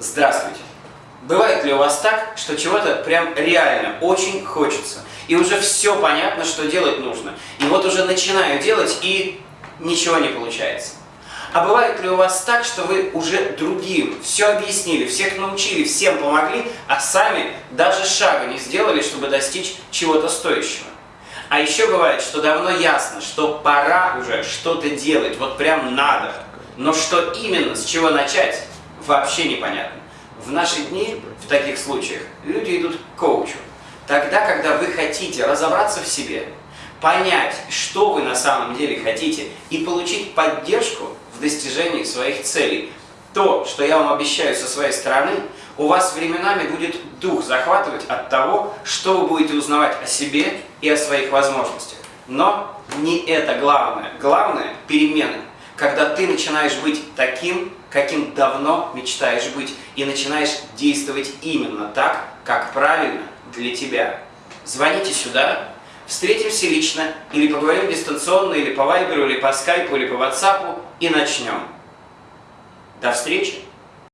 Здравствуйте! Бывает ли у вас так, что чего-то прям реально очень хочется, и уже все понятно, что делать нужно, и вот уже начинаю делать, и ничего не получается? А бывает ли у вас так, что вы уже другим все объяснили, всех научили, всем помогли, а сами даже шага не сделали, чтобы достичь чего-то стоящего? А еще бывает, что давно ясно, что пора уже что-то делать, вот прям надо. Но что именно, с чего начать, вообще непонятно. В наши дни, в таких случаях, люди идут к коучу. Тогда, когда вы хотите разобраться в себе, понять, что вы на самом деле хотите, и получить поддержку в достижении своих целей. То, что я вам обещаю со своей стороны, у вас временами будет дух захватывать от того, что вы будете узнавать о себе и о своих возможностях. Но не это главное. Главное – перемены. Когда ты начинаешь быть таким, каким давно мечтаешь быть, и начинаешь действовать именно так, как правильно для тебя. Звоните сюда, встретимся лично, или поговорим дистанционно, или по вайберу, или по скайпу, или по ватсапу, и начнем. До встречи!